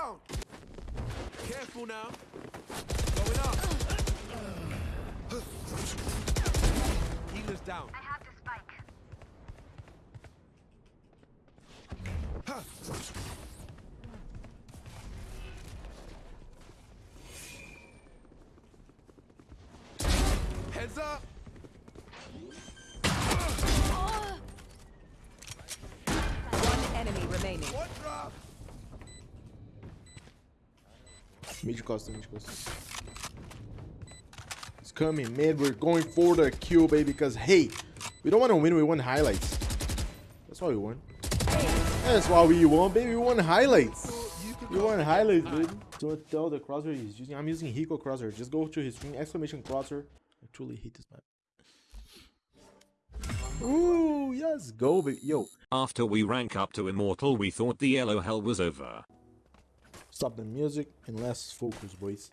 down. Careful now. Going up. Healer's down. I have the spike. Heads up. Mid costa, mid costa. It's coming mid. We're going for the kill, baby. Because hey, we don't want to win. We want highlights. That's why we won. That's why we won, baby. We want highlights. You We go. want highlights, baby. Don't tell the crosshair he's using. I'm using Hiko crosshair. Just go to his screen. Exclamation crosshair. I truly hate this map. Ooh, yes, go, baby. Yo, After we rank up to immortal we thought the elo hell was over. Stop the music and let's focus, boys.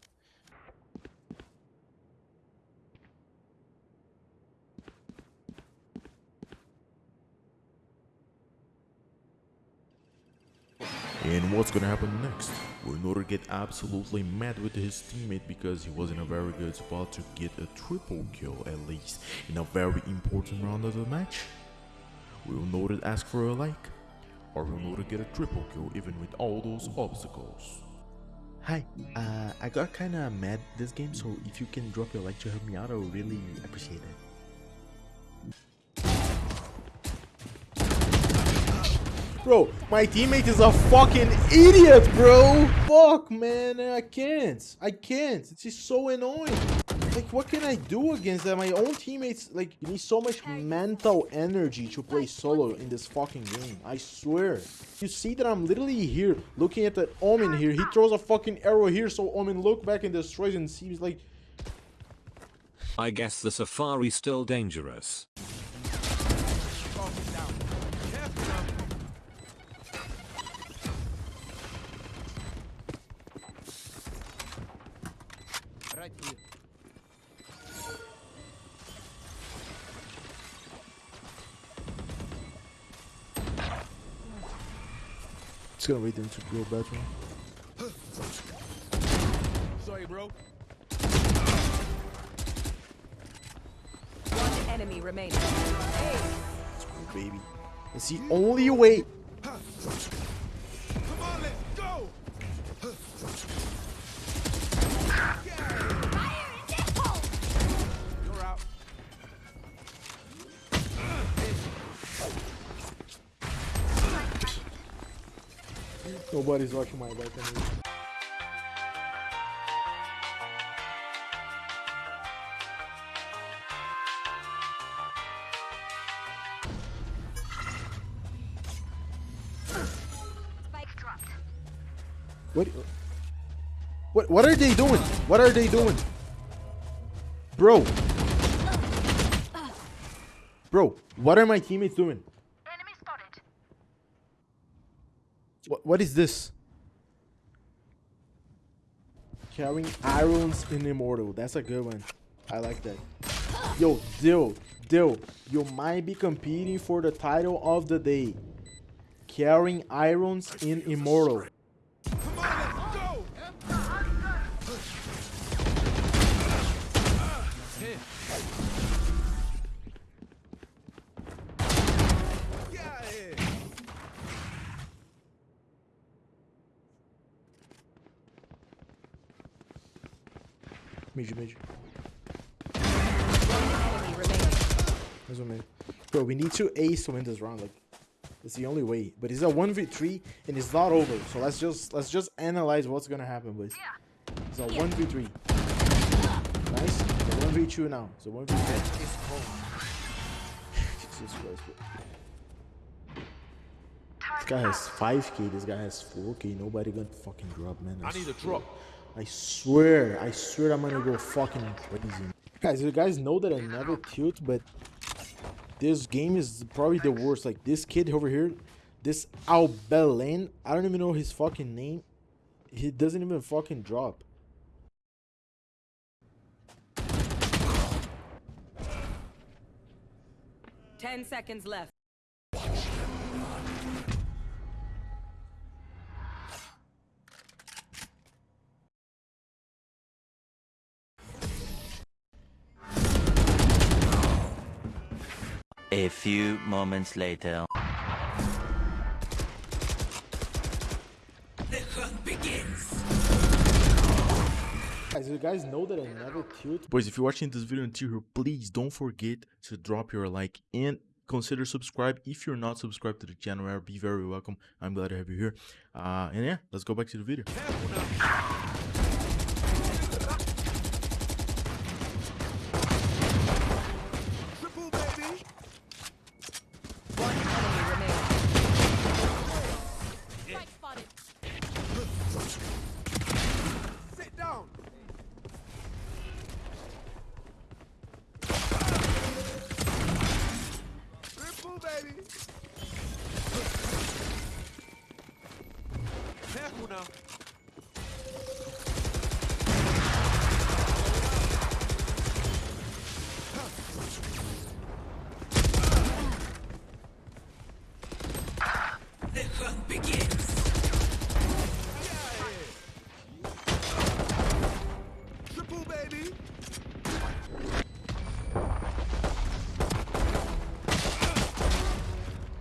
And what's gonna happen next? Will Nor get absolutely mad with his teammate because he was in a very good spot to get a triple kill at least in a very important round of the match? Will Nor ask for a like? Or will Nor get a triple kill even with all those obstacles? Hi, uh, I got kinda mad this game, so if you can drop your like to help me out, I would really appreciate it. Bro, my teammate is a fucking idiot, bro! Fuck, man, I can't. I can't. It's just so annoying. Like, what can I do against that? My own teammates, like, you need so much mental energy to play solo in this fucking game. I swear. You see that I'm literally here, looking at the Omen here. He throws a fucking arrow here, so Omen look back and destroys and seems like... I guess the safari still dangerous. It's gonna wait them to go better. Sorry, bro. One enemy remaining. Hey, baby. It's the only way. Nobody's watching my back. Spike dropped. What? What? What are they doing? What are they doing? Bro. Bro, what are my teammates doing? Enemy spotted. What, what is this? Carrying irons in immortal. That's a good one. I like that. Yo, Dill, Dill, you might be competing for the title of the day. Carrying irons in immortal. Come on, let's go. Here. Get out of here. Major, major. enemy remaining. That's what I mean. Bro, we need to ace to win this round. Like, it's the only way. But it's a one v three, and it's not over. So let's just let's just analyze what's gonna happen, boys. It's a one v three. Nice. It's a one v two now. It's a one v three. Jesus Christ. bro. This guy has 5k. This guy has 4k. Nobody gonna fucking drop, man. I need a swear. drop. I swear, I swear I'm gonna go fucking crazy. Guys, you guys know that I never tilt, but this game is probably the worst. Like this kid over here, this Albelen, I don't even know his fucking name. He doesn't even fucking drop. Ten seconds left. A few moments later. Guys, you guys know that I never tilt. Boys, if you're watching this video until here, please don't forget to drop your like and consider subscribe. If you're not subscribed to the channel, be very welcome. I'm glad to have you here. Uh, and yeah, let's go back to the video. Careful now. Triple, baby. One enemy remaining. Sit down. Triple, baby. Careful now.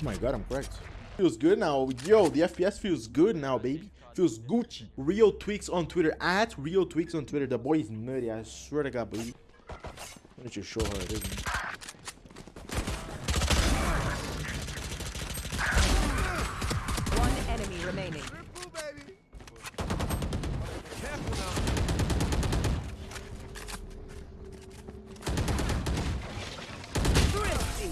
My god, I'm correct. Feels good now. Yo, the FPS feels good now, baby. Feels Gucci. Real Tweaks on Twitter. At Real Tweaks on Twitter. The boy is nutty. I swear to God, baby. Why don't you show her it is, man? One enemy remaining. Triple, baby. Careful now. Thrifty.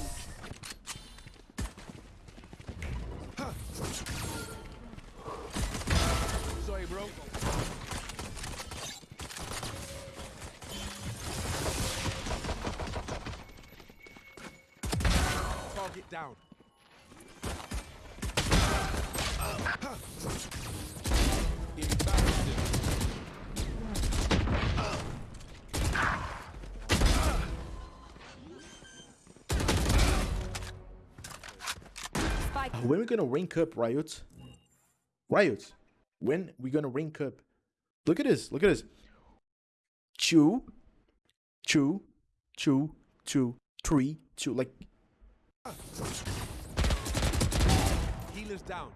Sorry, bro. Target down. When we gonna rank up, Riot? Riot. When we gonna rank up? Look at this. Look at this. Two, two, two, two, three, two. Like Healers down.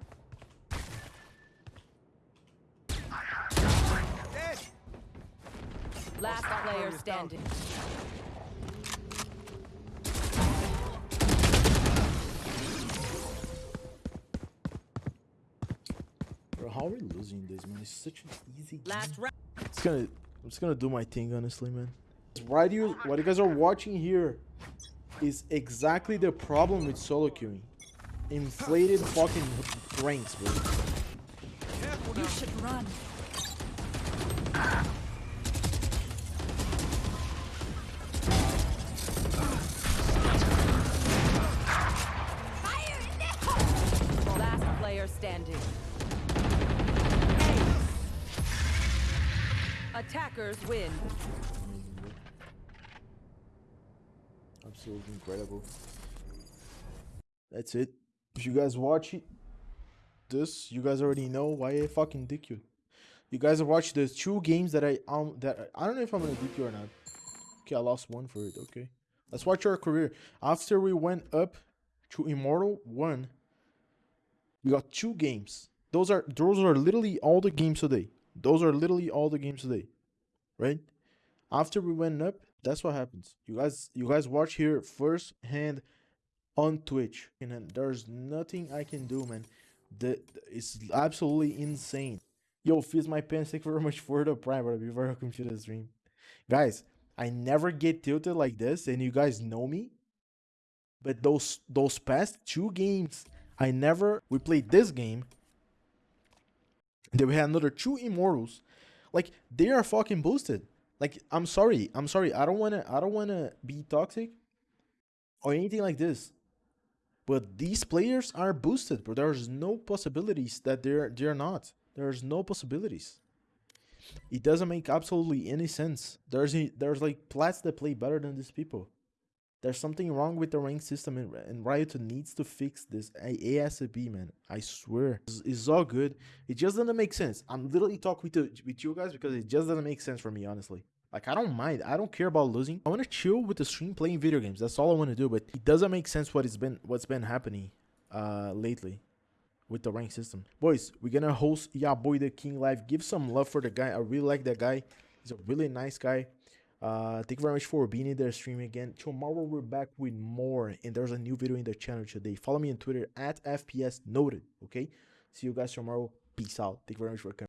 Dead. Last player standing. Bro, how are we losing this, man? It's such an easy. Last round. It's gonna, I'm just gonna do my thing, honestly, man. Why do you, what you guys are watching here is exactly the problem with solo queuing. Inflated fucking ranks, bro. Careful now. should run. Last player standing. Ace. Attackers win. Absolutely incredible. That's it. If you guys watch it, this, you guys already know why I fucking dick you. You guys have watched the two games that I um that I don't know if I'm gonna dick you or not. Okay, I lost one for it. Okay, let's watch our career. After we went up to Immortal One, we got two games. Those are those are literally all the games today. Those are literally all the games today, right? After we went up, that's what happens. You guys, you guys watch here first hand on Twitch, and there's nothing I can do, man. The it's absolutely insane. Yo, Fizz my pants, thank you very much for the prime, bro. Be very welcome to the stream. Guys, I never get tilted like this, and you guys know me. But those those past two games, I never we played this game. Then we had another two immortals. Like they are fucking boosted. Like I'm sorry, I'm sorry. I don't wanna I don't wanna be toxic or anything like this. But these players are boosted, but There's no possibilities that they're they're not. There's no possibilities. It doesn't make absolutely any sense. There's there's like plats that play better than these people. There's something wrong with the rank system, and, and Riot needs to fix this ASAP, man. I swear, it's, it's all good. It just doesn't make sense. I'm literally talking with the, with you guys because it just doesn't make sense for me, honestly. Like I don't mind. I don't care about losing. I want to chill with the stream playing video games. That's all I want to do. But it doesn't make sense what has been what's been happening uh lately with the rank system. Boys, we're gonna host Ya Boy the King live. Give some love for the guy. I really like that guy. He's a really nice guy. Uh thank you very much for being in there streaming again. Tomorrow we're back with more and there's a new video in the channel today. Follow me on Twitter at FPS noted. Okay. See you guys tomorrow. Peace out. Thank you very much for coming.